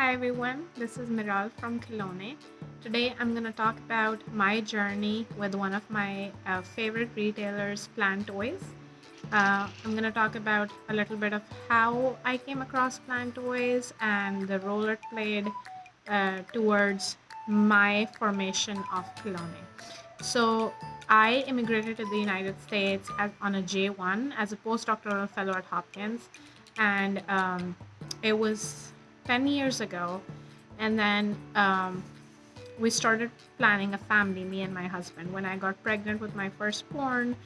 Hi everyone, this is Miral from Kelowna. Today I'm going to talk about my journey with one of my uh, favorite retailers, PlanToys. Uh, I'm going to talk about a little bit of how I came across PlanToys and the role it played uh, towards my formation of Kelowna. So I immigrated to the United States as, on a J1 as a postdoctoral fellow at Hopkins, and um, it was 10 years ago. And then um, we started planning a family, me and my husband. When I got pregnant with my firstborn,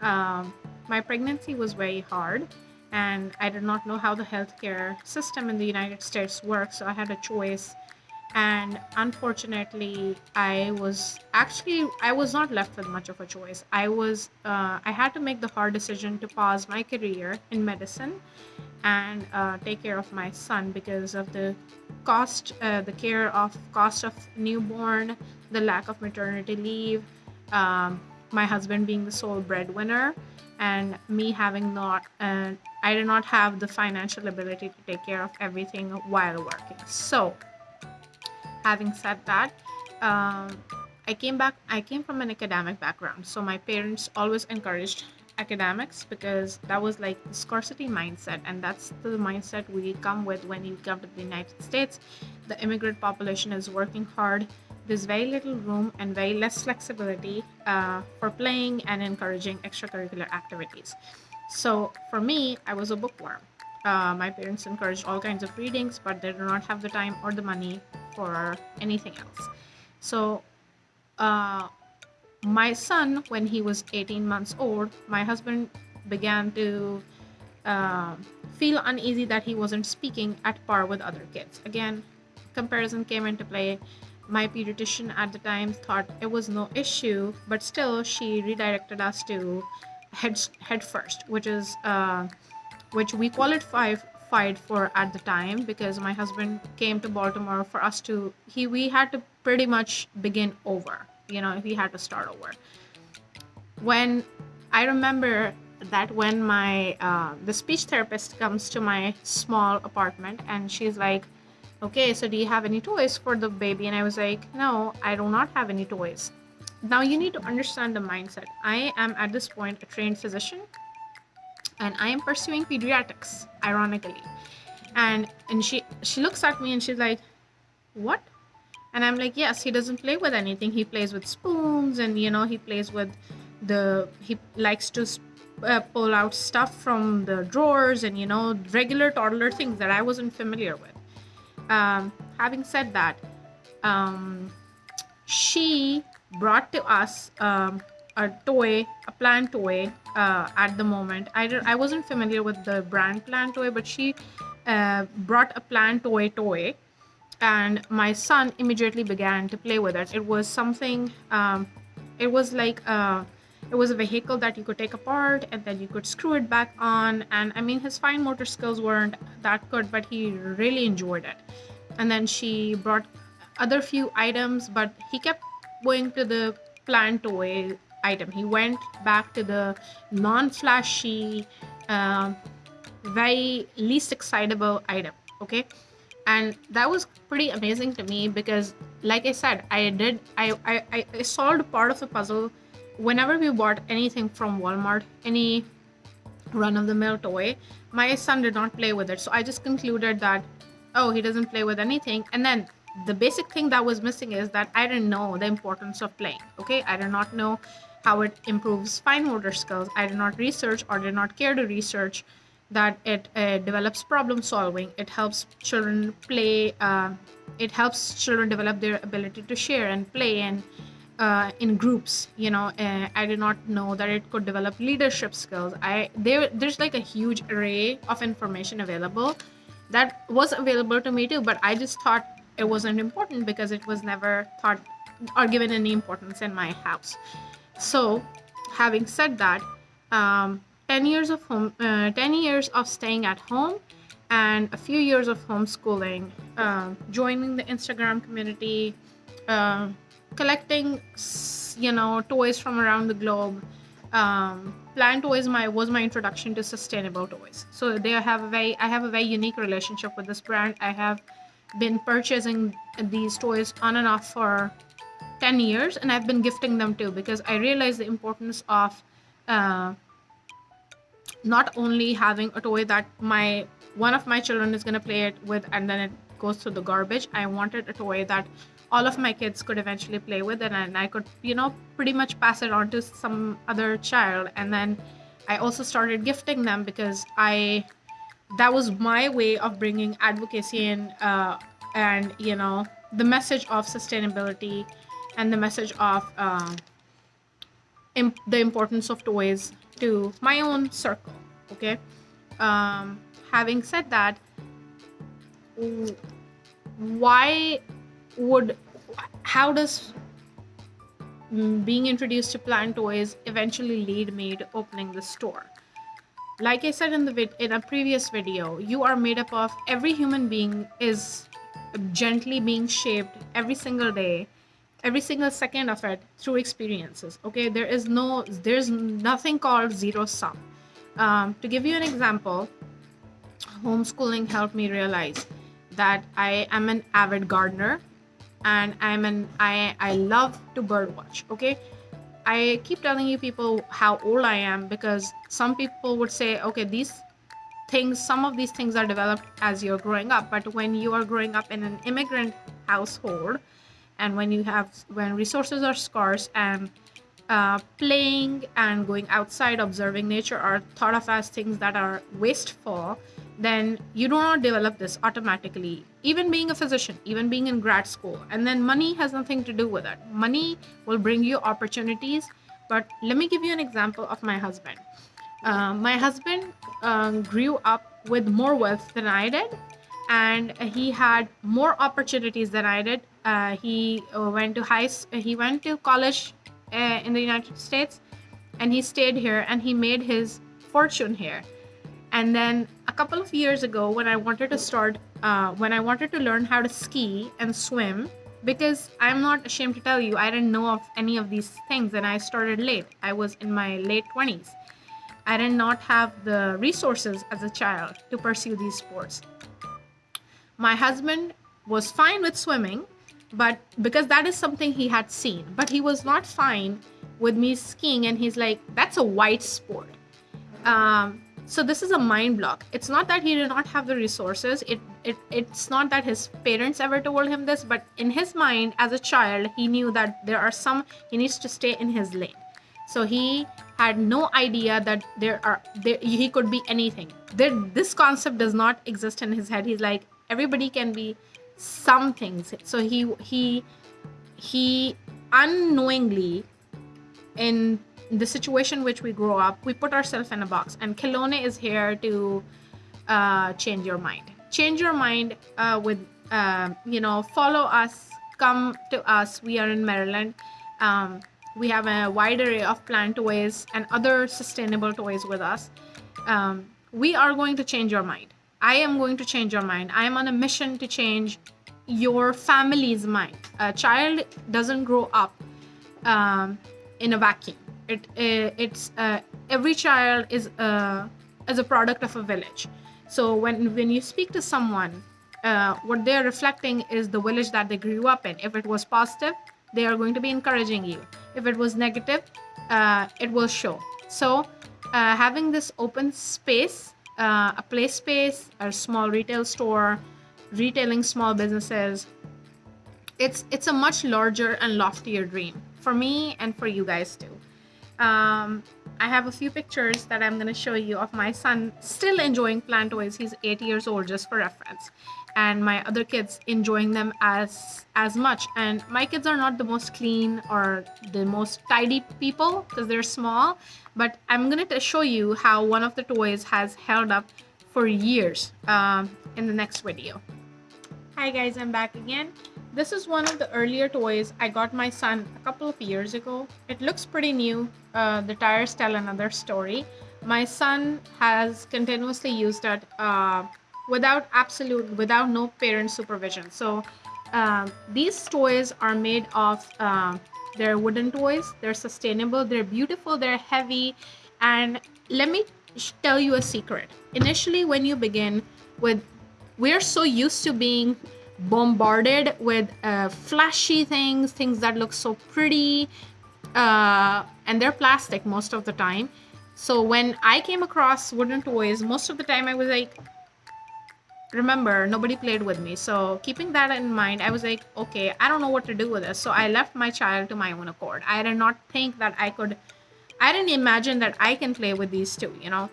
um, my pregnancy was very hard, and I did not know how the healthcare system in the United States works. So I had a choice and unfortunately i was actually i was not left with much of a choice i was uh, i had to make the hard decision to pause my career in medicine and uh, take care of my son because of the cost uh, the care of cost of newborn the lack of maternity leave um, my husband being the sole breadwinner and me having not uh, i did not have the financial ability to take care of everything while working. So having said that um, i came back i came from an academic background so my parents always encouraged academics because that was like the scarcity mindset and that's the mindset we come with when you come to the united states. The immigrant population is working hard. There's very little room and very less flexibility uh, for playing and encouraging extracurricular activities. So for me i was a bookworm. Uh, my parents encouraged all kinds of readings but they do not have the time or the money for anything else. So, uh, my son, when he was 18 months old, my husband began to uh, feel uneasy that he wasn't speaking at par with other kids. Again, comparison came into play. My pediatrician at the time thought it was no issue, but still, she redirected us to head head first, which is uh, which we qualify fight for at the time because my husband came to Baltimore for us to he we had to pretty much begin over. You know, he had to start over. When I remember that when my uh, the speech therapist comes to my small apartment and she's like, "Okay, so do you have any toys for the baby?" And I was like, "No, I do not have any toys." Now you need to understand the mindset. I am at this point a trained physician and I am pursuing pediatrics, ironically. And and she she looks at me and she's like, "What?" And I'm like, "Yes, he doesn't play with anything. He plays with spoons, and you know, he plays with the he likes to uh, pull out stuff from the drawers, and you know, regular toddler things that I wasn't familiar with." Um, having said that, um, she brought to us um, a toy, a plant toy uh, at the moment. I, I wasn't familiar with the brand plant toy, but she uh, brought a plant toy toy and my son immediately began to play with it. It was something, um, it was like, a, uh, it was a vehicle that you could take apart and then you could screw it back on. And I mean, his fine motor skills weren't that good, but he really enjoyed it. And then she brought other few items, but he kept going to the plant toy item. He went back to the non-flashy, uh, very least excitable item. Okay, and that was pretty amazing to me because, like I said, I did I I, I solved part of the puzzle. Whenever we bought anything from Walmart, any run-of-the-mill toy, my son did not play with it. So I just concluded that, oh, he doesn't play with anything, and then the basic thing that was missing is that I didn't know the importance of playing. Okay, I did not know how it improves fine motor skills. I did not research or did not care to research that it uh, develops problem solving. It helps children play. Uh, it helps children develop their ability to share and play and uh, in groups. You know, uh, I did not know that it could develop leadership skills. I there there's like a huge array of information available that was available to me too, but I just thought it wasn't important because it was never thought or given any importance in my house. So, having said that, um, 10 years of home, uh, 10 years of staying at home, and a few years of homeschooling, uh, joining the Instagram community, uh, collecting, you know, toys from around the globe. Um, PlanToys my was my introduction to sustainable toys. So they have a very I have a very unique relationship with this brand. I have been purchasing these toys on and off for 10 years and I've been gifting them too because I realize the importance of uh, not only having a toy that my one of my children is going to play it with and then it goes to the garbage. I wanted a toy that all of my kids could eventually play with and, and I could, you know, pretty much pass it on to some other child. And then I also started gifting them because I that was my way of bringing advocacy in uh, and you know the message of sustainability and the message of uh, imp- the importance of toys to my own circle okay? Um, having said that why would how does being introduced to PlanToys eventually lead me to opening the store? Like i said in the vid- in a previous video you are made up of every human being is gently being shaped every single day every single second of it through experiences okay there is no there's nothing called zero sum um, to give you an example homeschooling helped me realize that i am an avid gardener and i'm an i i love to birdwatch okay I keep telling you people how old I am because some people would say, okay, these things, some of these things are developed as you're growing up. But when you are growing up in an immigrant household, and when you have, when resources are scarce and uh, playing and going outside, observing nature are thought of as things that are wasteful, then you do not develop this automatically. Even being a physician, even being in grad school, and then money has nothing to do with it. Money will bring you opportunities. But let me give you an example of my husband. Uh, my husband um, grew up with more wealth than I did, and he had more opportunities than I did. Uh, he uh, went to high, he went to college uh, in the United States, and he stayed here, and he made his fortune here. And then a couple of years ago when i wanted to start uh, when i wanted to learn how to ski and swim because i'm not ashamed to tell you i didn't know of any of these things and i started late. I was in my late 20s i did not have the resources as a child to pursue these sports. My husband was fine with swimming but because that is something he had seen. But he was not fine with me skiing and he's like that's a white sport. Um, so this is a mind block. It's not that he did not have the resources. It, it it's not that his parents ever told him this but in his mind as a child he knew that there are some he needs to stay in his lane. So he had no idea that there are there he could be anything. There, this concept does not exist in his head. He's like everybody can be some things so he he he unknowingly in the situation which we grow up, we put ourselves in a box. And Khilone is here to uh, change your mind. Change your mind uh, with, uh, you know, follow us, come to us. We are in Maryland. Um, we have a wide array of PlanToys and other sustainable toys with us. Um, we are going to change your mind. I am going to change your mind. I am on a mission to change your family's mind. A child doesn't grow up um, in a vacuum. It, it it's uh, every child is uh, is a product of a village. So when when you speak to someone uh, what they're reflecting is the village that they grew up in. If it was positive they are going to be encouraging you. If it was negative uh, it will show. So uh, having this open space uh, a play space a small retail store retailing small businesses it's it's a much larger and loftier dream for me and for you guys too um, I have a few pictures that I'm going to show you of my son still enjoying PlanToys. He's eight years old, just for reference. And my other kids enjoying them as as much. And my kids are not the most clean or the most tidy people because they're small. But I'm going to show you how one of the toys has held up for years um, in the next video. Hi guys, I'm back again. This is one of the earlier toys I got my son a couple of years ago. It looks pretty new. Uh, the tires tell another story. My son has continuously used it uh, without absolute, without no parent supervision. So um, these toys are made of, uh, they're wooden toys. They're sustainable. They're beautiful. They're heavy. And let me tell you a secret. Initially, when you begin with, we're so used to being bombarded with uh, flashy things, things that look so pretty, uh, and they're plastic most of the time. So when I came across wooden toys, most of the time I was like, remember, nobody played with me. So keeping that in mind, I was like, okay, I don't know what to do with this. So I left my child to my own accord. I did not think that I could, I didn't imagine that I can play with these two, you know.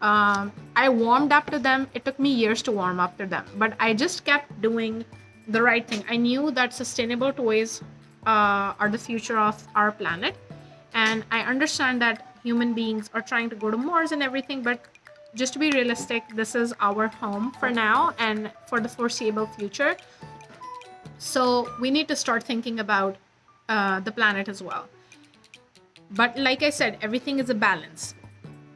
Um, I warmed up to them. It took me years to warm up to them, but I just kept doing the right thing. I knew that sustainable toys uh, are the future of our planet. And I understand that human beings are trying to go to Mars and everything, but just to be realistic, this is our home for now and for the foreseeable future. So we need to start thinking about uh, the planet as well. But like I said, everything is a balance.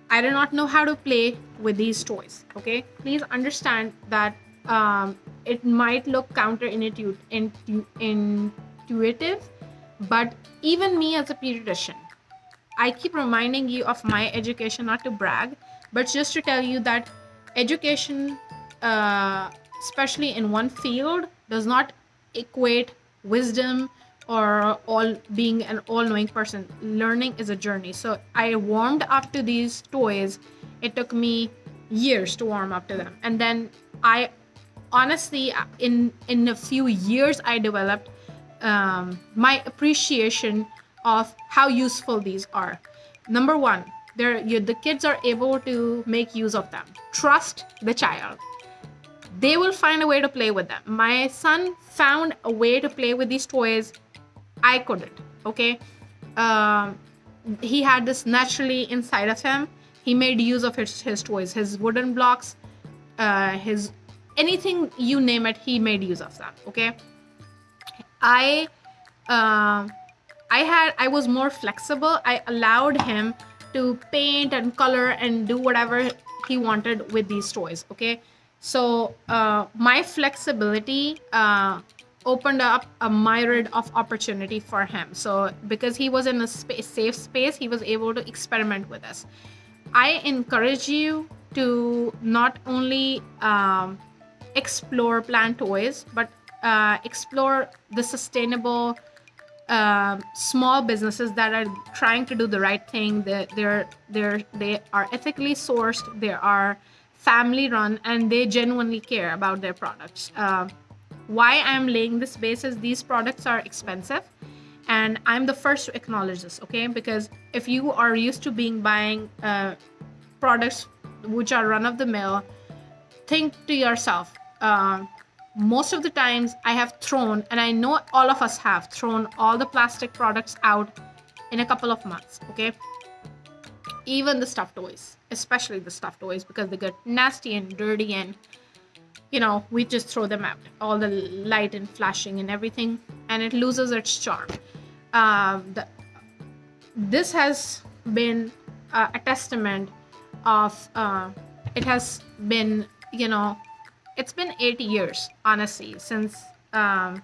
I do not know how to play with these toys. Okay, please understand that um, it might look counterintuitive, intuitive, but even me as a pediatrician, I keep reminding you of my education, not to brag, but just to tell you that education, uh, especially in one field, does not equate wisdom or all being an all-knowing person. Learning is a journey. So I warmed up to these toys. It took me years to warm up to them, and then I honestly in in a few years i developed um, my appreciation of how useful these are. Number one, you, the kids are able to make use of them. Trust the child. They will find a way to play with them. My son found a way to play with these toys. I couldn't. Okay. Um, he had this naturally inside of him. He made use of his, his toys, his wooden blocks, uh, his anything you name it, he made use of them. Okay. I. Uh, I had I was more flexible. I allowed him to paint and color and do whatever he wanted with these toys. Okay, so uh, my flexibility uh, opened up a myriad of opportunity for him. So because he was in a space, safe space, he was able to experiment with us. I encourage you to not only um, explore PlanToys, but uh, explore the sustainable uh, small businesses that are trying to do the right thing. They're, they're, they're, they are ethically sourced. They are family run and they genuinely care about their products. Uh, why I'm laying this base is these products are expensive and I'm the first to acknowledge this, okay? Because if you are used to being buying uh, products which are run of the mill, think to yourself, uh, most of the times I have thrown, and I know all of us have thrown all the plastic products out in a couple of months, okay? Even the stuffed toys, especially the stuffed toys, because they get nasty and dirty, and you know, we just throw them out. All the light and flashing and everything, and it loses its charm. Um, the, this has been uh, a testament of, uh, it has been, you know, it's been eight years, honestly, since, um,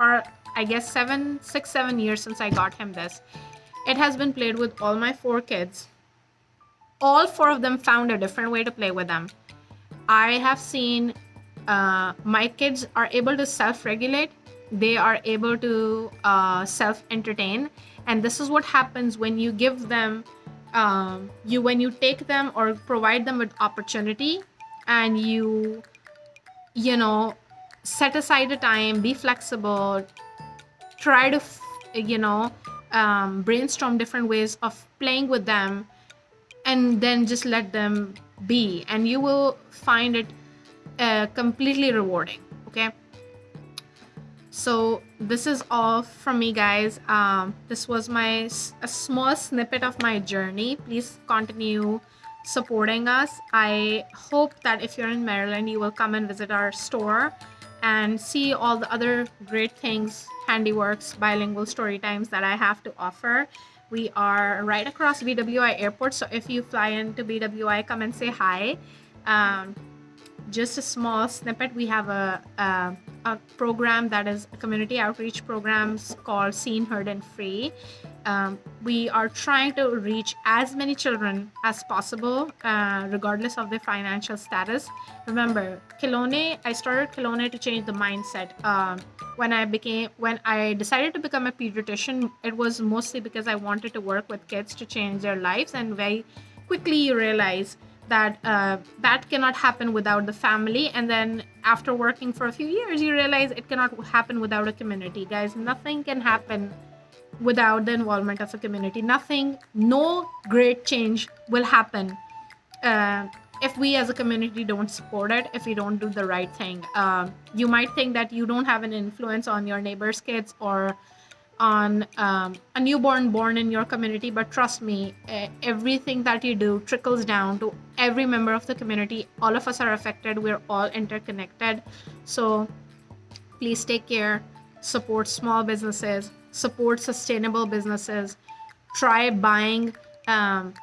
or I guess seven, six, seven years since I got him this. It has been played with all my four kids. All four of them found a different way to play with them. I have seen uh, my kids are able to self-regulate. They are able to uh, self-entertain, and this is what happens when you give them, um, you when you take them or provide them with opportunity, and you you know set aside a time be flexible try to you know um, brainstorm different ways of playing with them and then just let them be. And you will find it uh, completely rewarding okay? So this is all from me guys. Um, this was my a small snippet of my journey. Please continue supporting us. I hope that if you're in Maryland, you will come and visit our store and see all the other great things, handiworks, bilingual story times that I have to offer. We are right across BWI Airport, so if you fly into BWI, come and say hi. Um, just a small snippet, we have a, a, a program that is a community outreach programs called Seen, Heard, and Free um, we are trying to reach as many children as possible, uh, regardless of their financial status. Remember, Kilone, I started Kilone to change the mindset. Um, when I became, when I decided to become a pediatrician, it was mostly because I wanted to work with kids to change their lives, and very quickly you realize that uh, that cannot happen without the family and then after working for a few years you realize it cannot happen without a community guys nothing can happen without the involvement of a community. Nothing, no great change will happen uh, if we as a community don't support it, if we don't do the right thing. Um, you might think that you don't have an influence on your neighbor's kids or on um, a newborn born in your community, but trust me, everything that you do trickles down to every member of the community. All of us are affected, we're all interconnected. So please take care, support small businesses, support sustainable businesses, try buying um,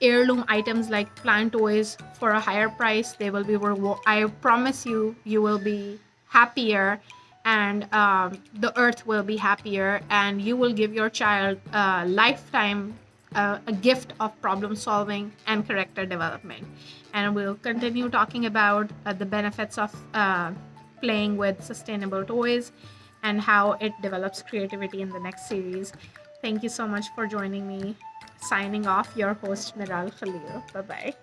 heirloom items like PlanToys for a higher price. They will be, reward I promise you, you will be happier and um, the earth will be happier and you will give your child a lifetime uh, a gift of problem solving and character development and we'll continue talking about uh, the benefits of uh, playing with sustainable toys and how it develops creativity in the next series. Thank you so much for joining me. Signing off, your host Miral Khalil. Bye bye.